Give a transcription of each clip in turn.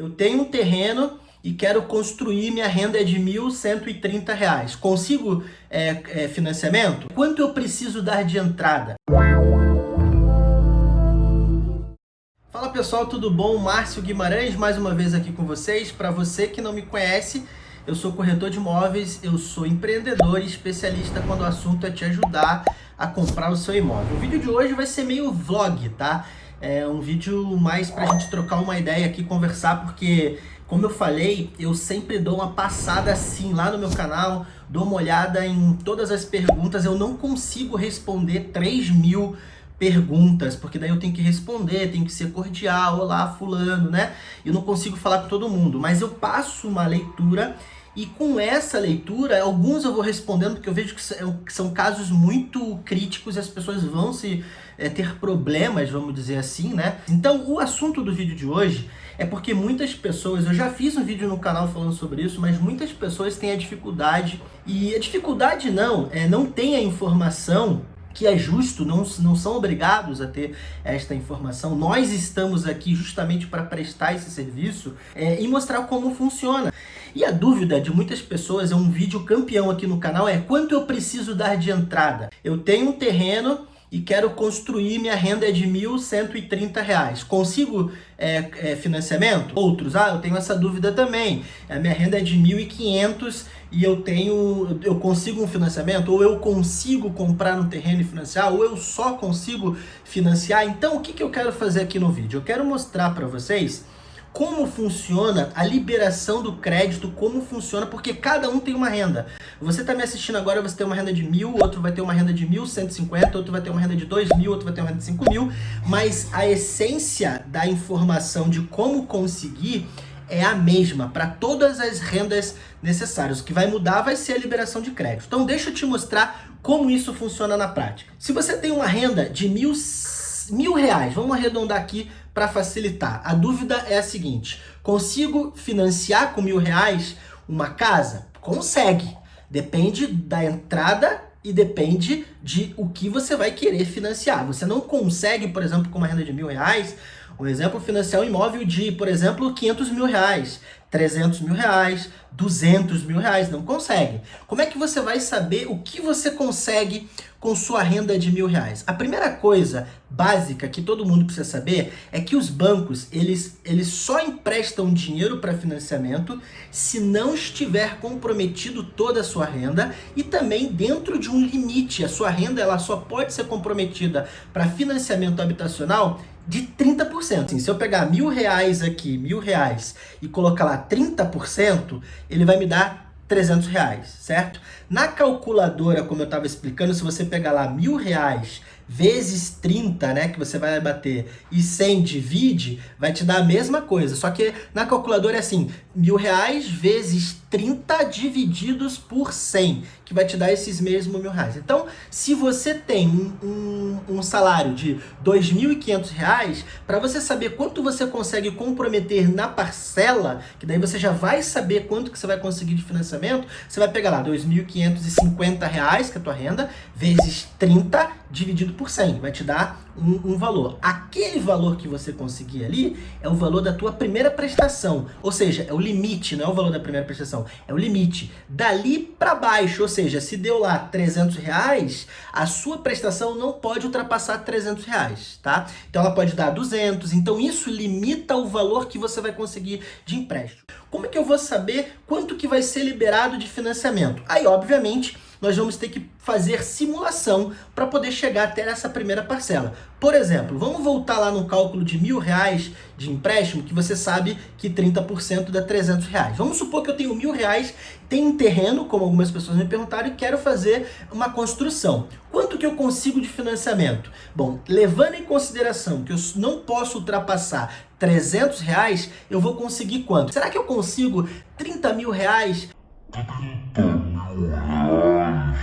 Eu tenho um terreno e quero construir, minha renda é de R$ 1.130. Consigo é, é, financiamento? Quanto eu preciso dar de entrada? Fala pessoal, tudo bom? Márcio Guimarães mais uma vez aqui com vocês. Para você que não me conhece, eu sou corretor de imóveis, eu sou empreendedor e especialista quando o assunto é te ajudar a comprar o seu imóvel. O vídeo de hoje vai ser meio vlog, tá? É um vídeo mais pra gente trocar uma ideia aqui, conversar, porque como eu falei, eu sempre dou uma passada assim lá no meu canal, dou uma olhada em todas as perguntas, eu não consigo responder 3 mil perguntas, porque daí eu tenho que responder, tenho que ser cordial, olá fulano, né? Eu não consigo falar com todo mundo, mas eu passo uma leitura e com essa leitura, alguns eu vou respondendo, porque eu vejo que são casos muito críticos e as pessoas vão se é, ter problemas, vamos dizer assim, né? Então, o assunto do vídeo de hoje é porque muitas pessoas, eu já fiz um vídeo no canal falando sobre isso, mas muitas pessoas têm a dificuldade, e a dificuldade não, é não tem a informação que é justo, não, não são obrigados a ter esta informação. Nós estamos aqui justamente para prestar esse serviço é, e mostrar como funciona. E a dúvida de muitas pessoas, é um vídeo campeão aqui no canal, é quanto eu preciso dar de entrada? Eu tenho um terreno e quero construir, minha renda é de R$ 1.130. Consigo é, é, financiamento? Outros, ah, eu tenho essa dúvida também. A minha renda é de R$ 1.500 e eu tenho, eu consigo um financiamento? Ou eu consigo comprar um terreno e financiar? Ou eu só consigo financiar? Então, o que, que eu quero fazer aqui no vídeo? Eu quero mostrar para vocês como funciona a liberação do crédito, como funciona, porque cada um tem uma renda. Você está me assistindo agora, você tem uma renda de mil, outro vai ter uma renda de mil cento e cinquenta, outro vai ter uma renda de dois mil, outro vai ter uma renda de cinco mil, mas a essência da informação de como conseguir é a mesma para todas as rendas necessárias. O que vai mudar vai ser a liberação de crédito. Então deixa eu te mostrar como isso funciona na prática. Se você tem uma renda de mil, mil reais, vamos arredondar aqui para facilitar. A dúvida é a seguinte, consigo financiar com mil reais uma casa? Consegue. Depende da entrada e depende de o que você vai querer financiar. Você não consegue, por exemplo, com uma renda de mil reais, um exemplo, financiar um imóvel de, por exemplo, 500 mil reais, 300 mil reais, 200 mil reais, não consegue. Como é que você vai saber o que você consegue com sua renda de mil reais? A primeira coisa básica que todo mundo precisa saber é que os bancos, eles, eles só emprestam dinheiro para financiamento se não estiver comprometido toda a sua renda e também dentro de um limite. A sua renda ela só pode ser comprometida para financiamento habitacional de 30%. Assim, se eu pegar mil reais aqui, mil reais, e colocar lá 30%, ele vai me dar 300 reais, certo? Na calculadora, como eu estava explicando, se você pegar lá mil reais vezes 30, né, que você vai bater, e 100 divide, vai te dar a mesma coisa. Só que na calculadora é assim, mil reais vezes 30 divididos por 100, que vai te dar esses mesmos mil reais. Então, se você tem um, um, um salário de R$ 2.500, para você saber quanto você consegue comprometer na parcela, que daí você já vai saber quanto que você vai conseguir de financiamento, você vai pegar lá R$ 2.550, que é a tua renda, vezes 30 dividido por 100, vai te dar um, um, valor. Aquele valor que você conseguir ali é o valor da tua primeira prestação, ou seja, é o limite, não é o valor da primeira prestação, é o limite. Dali para baixo, ou seja, se deu lá 300 reais, a sua prestação não pode ultrapassar 300 reais, tá? Então ela pode dar 200, então isso limita o valor que você vai conseguir de empréstimo. Como é que eu vou saber quanto que vai ser liberado de financiamento? Aí, obviamente, nós vamos ter que fazer simulação para poder chegar até essa primeira parcela. Por exemplo, vamos voltar lá no cálculo de mil reais de empréstimo, que você sabe que 30% dá 300 reais. Vamos supor que eu tenho mil reais, tenho um terreno, como algumas pessoas me perguntaram, e quero fazer uma construção. Quanto que eu consigo de financiamento? Bom, levando em consideração que eu não posso ultrapassar 300 reais, eu vou conseguir quanto? Será que eu consigo 30 mil reais? 30 mil reais.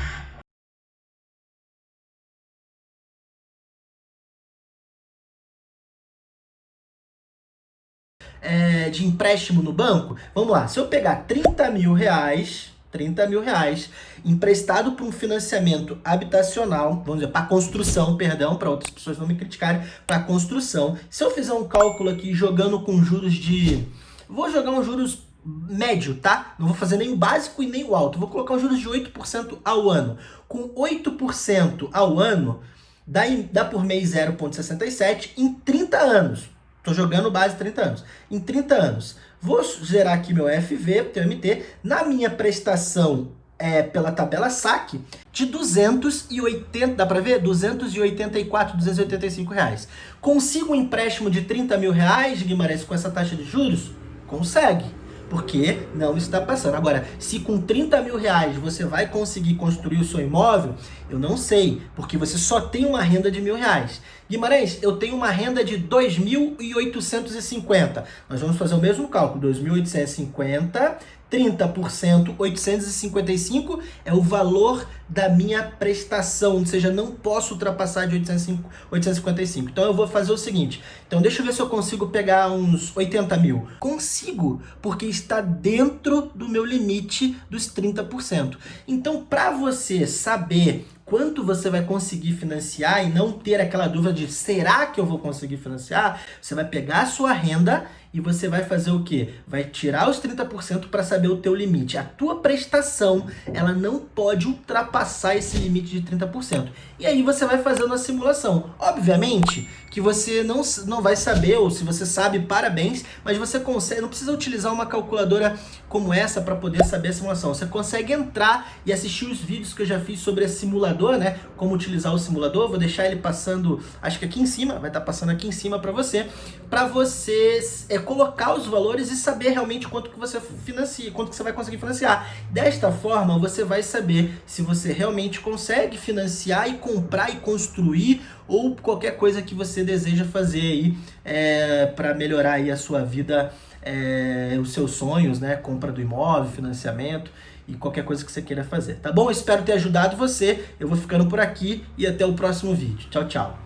É, de empréstimo no banco? Vamos lá, se eu pegar 30 mil reais, 30 mil reais, emprestado para um financiamento habitacional, vamos dizer, para construção, perdão, para outras pessoas não me criticarem, para construção. Se eu fizer um cálculo aqui jogando com juros de Vou jogar um juros médio, tá? Não vou fazer nem o básico e nem o alto. Vou colocar um juros de 8% ao ano. Com 8% ao ano, dá, dá por mês 0,67 em 30 anos. Tô jogando base 30 anos. Em 30 anos. Vou gerar aqui meu FV, TMT. Na minha prestação é, pela tabela saque de 280, dá para ver? 284, 285 reais. Consigo um empréstimo de 30 mil reais, Guimarães, com essa taxa de juros? Consegue porque não está passando. Agora, se com 30 mil reais você vai conseguir construir o seu imóvel, eu não sei, porque você só tem uma renda de mil reais. Guimarães, eu tenho uma renda de 2.850. Nós vamos fazer o mesmo cálculo, 2.850 30%, 855 é o valor da minha prestação, ou seja, não posso ultrapassar de 855. Então eu vou fazer o seguinte, então deixa eu ver se eu consigo pegar uns 80 mil. Consigo, porque está dentro do meu limite dos 30%. Então para você saber quanto você vai conseguir financiar e não ter aquela dúvida de será que eu vou conseguir financiar, você vai pegar a sua renda e você vai fazer o quê? Vai tirar os 30% para saber o teu limite. A tua prestação, ela não pode ultrapassar esse limite de 30%. E aí você vai fazendo a simulação. Obviamente que você não, não vai saber, ou se você sabe, parabéns, mas você consegue, não precisa utilizar uma calculadora como essa para poder saber a simulação. Você consegue entrar e assistir os vídeos que eu já fiz sobre simulador, né? Como utilizar o simulador. Vou deixar ele passando, acho que aqui em cima, vai estar tá passando aqui em cima para você, para você é, colocar os valores e saber realmente quanto que você financia, quanto que você vai conseguir financiar. Desta forma, você vai saber se você realmente consegue financiar e comprar e construir ou qualquer coisa que você deseja fazer aí é, para melhorar aí a sua vida, é, os seus sonhos, né? Compra do imóvel, financiamento e qualquer coisa que você queira fazer, tá bom? Espero ter ajudado você. Eu vou ficando por aqui e até o próximo vídeo. Tchau, tchau.